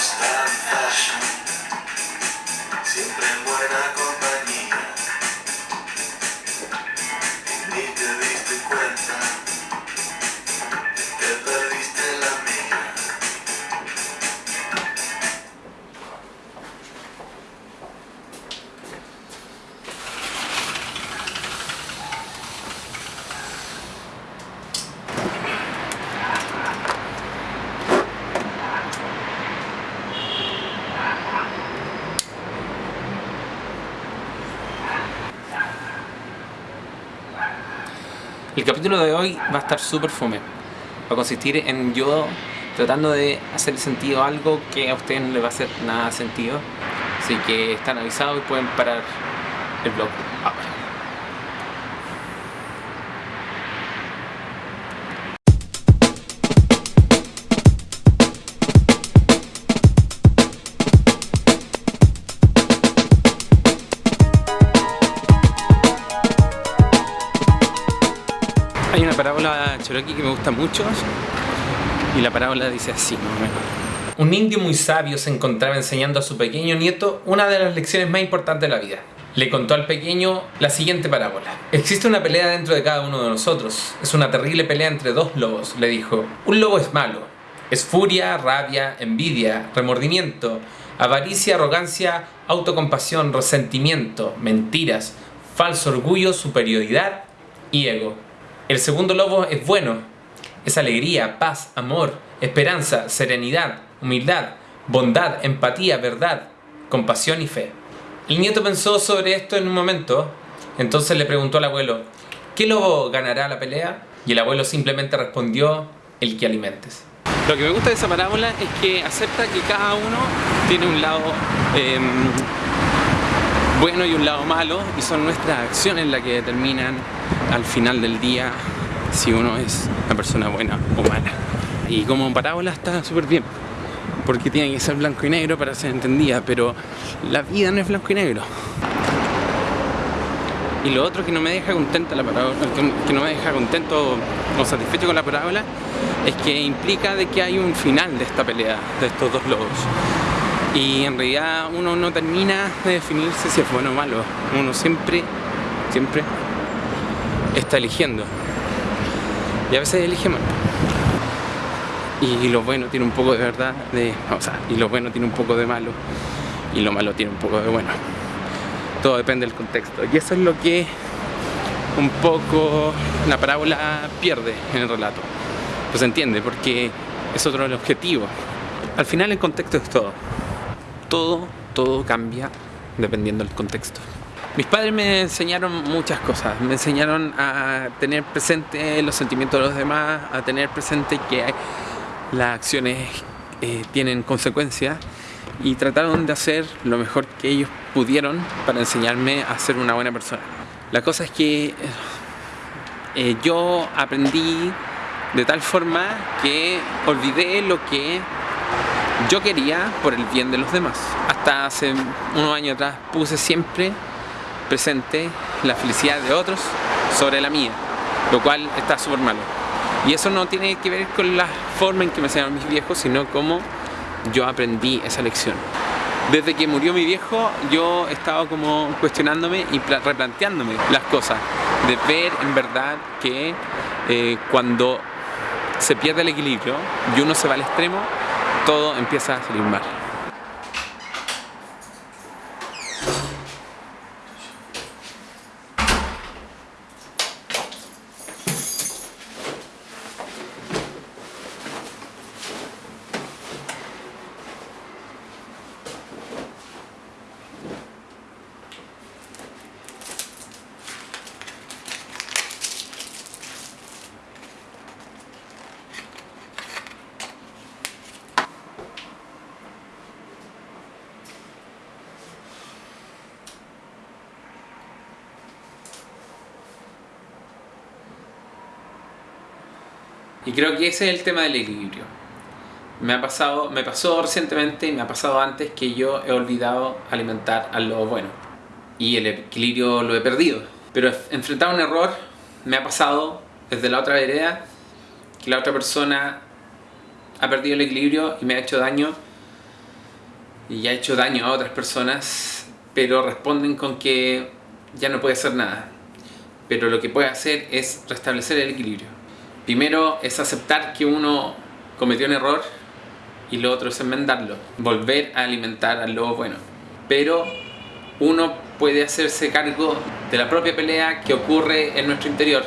was done. El capítulo de hoy va a estar súper fome. Va a consistir en yo tratando de hacer sentido algo que a ustedes no les va a hacer nada sentido. Así que están avisados y pueden parar el blog ahora. Hay una parábola cherokee que me gusta mucho y la parábola dice así. Un indio muy sabio se encontraba enseñando a su pequeño nieto una de las lecciones más importantes de la vida. Le contó al pequeño la siguiente parábola. Existe una pelea dentro de cada uno de nosotros. Es una terrible pelea entre dos lobos, le dijo. Un lobo es malo. Es furia, rabia, envidia, remordimiento, avaricia, arrogancia, autocompasión, resentimiento, mentiras, falso orgullo, superioridad y ego. El segundo lobo es bueno. Es alegría, paz, amor, esperanza, serenidad, humildad, bondad, empatía, verdad, compasión y fe. El nieto pensó sobre esto en un momento, entonces le preguntó al abuelo, ¿qué lobo ganará la pelea? Y el abuelo simplemente respondió, el que alimentes. Lo que me gusta de esa parábola es que acepta que cada uno tiene un lado em, bueno y un lado malo y son nuestras acciones las que determinan al final del día si uno es una persona buena o mala. Y como parábola está súper bien, porque tiene que ser blanco y negro para ser entendida, pero la vida no es blanco y negro. Y lo otro que no me deja contenta la parábola, que- no me deja contento o satisfecho con la parábola es que implica de que hay un final de esta pelea, de estos dos lobos. Y en realidad uno no termina de definirse si es bueno o malo. Uno siempre, siempre está eligiendo. Y a veces elige mal. Y lo bueno tiene un poco de verdad, de, o sea, y lo bueno tiene un poco de malo. Y lo malo tiene un poco de bueno. Todo depende del contexto. Y eso es lo que un poco la parábola pierde en el relato. Pues entiende, porque es otro el objetivo. Al final el contexto es todo. Todo, todo cambia dependiendo del contexto. Mis padres me enseñaron muchas cosas. Me enseñaron a tener presente los sentimientos de los demás, a tener presente que las acciones eh, tienen consecuencias y trataron de hacer lo mejor que ellos pudieron para enseñarme a ser una buena persona. La cosa es que eh, yo aprendí de tal forma que olvidé lo que yo quería por el bien de los demás. Hasta hace unos años atrás puse siempre presente la felicidad de otros sobre la mía, lo cual está súper malo. Y eso no tiene que ver con la forma en que me enseñaron mis viejos, sino cómo yo aprendí esa lección. Desde que murió mi viejo, yo he estado como cuestionándome y pla- replanteándome las cosas, de ver en verdad que eh, cuando se pierde el equilibrio y uno se va al extremo, todo empieza a salir. Y creo que ese es el tema del equilibrio. Me ha pasado, me pasó recientemente y me ha pasado antes que yo he olvidado alimentar al lobo bueno. Y el equilibrio lo he perdido. Pero enfrentar un error me ha pasado desde la otra vereda que la otra persona ha perdido el equilibrio y me ha hecho daño y ha hecho daño a otras personas, pero responden con que ya no puede hacer nada. Pero lo que puede hacer es restablecer el equilibrio. Primero es aceptar que uno cometió un error y lo otro es enmendarlo, volver a alimentar al lobo bueno. Pero uno puede hacerse cargo de la propia pelea que ocurre en nuestro interior,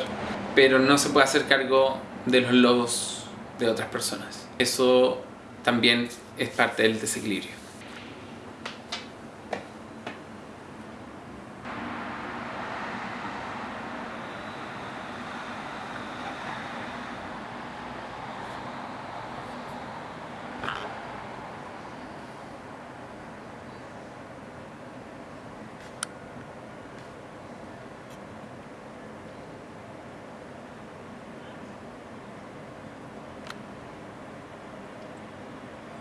pero no se puede hacer cargo de los lobos de otras personas. Eso también es parte del desequilibrio.